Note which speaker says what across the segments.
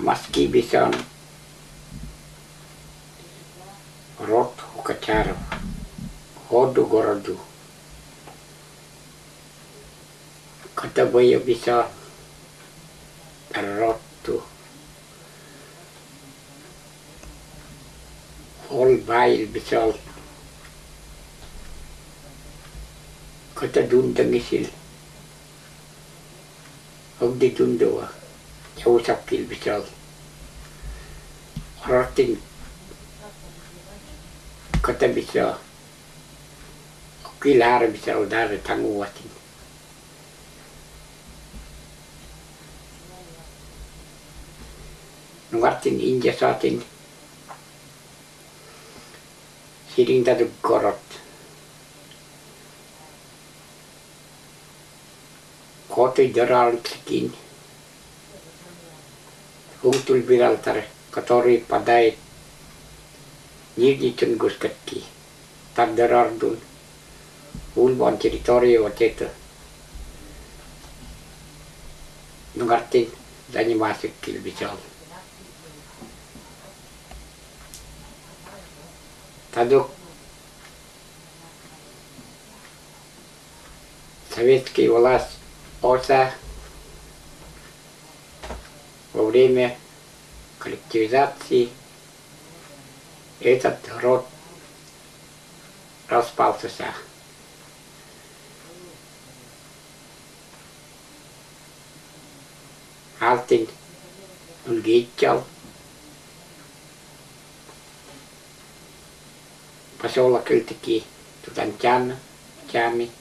Speaker 1: Маски бисан род Хукачаров, ходу городу. Катабая биса роту. Ол байл бисал. 겨울잡기를 비켜 허락된 그때 비켜 귀 나를 비켜고 나를 당구 같은 같은 인제 사진 시링다들 걸었 고트 저랄 특인 tlikin hungtul biraltare katori padai Nirgitun guskatki. Tardarardun. Ulvan territorio oteta. Nugartin dani masuk kilbisal. Тадук советский власть ОСА во время коллективизации этот род распался. Алтин Ульгитчал, поселок Ильтики, Тутанчан, Чами,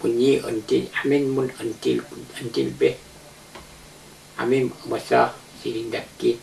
Speaker 1: Bunyi until, amin mun until, until be, amin masa sirindak kit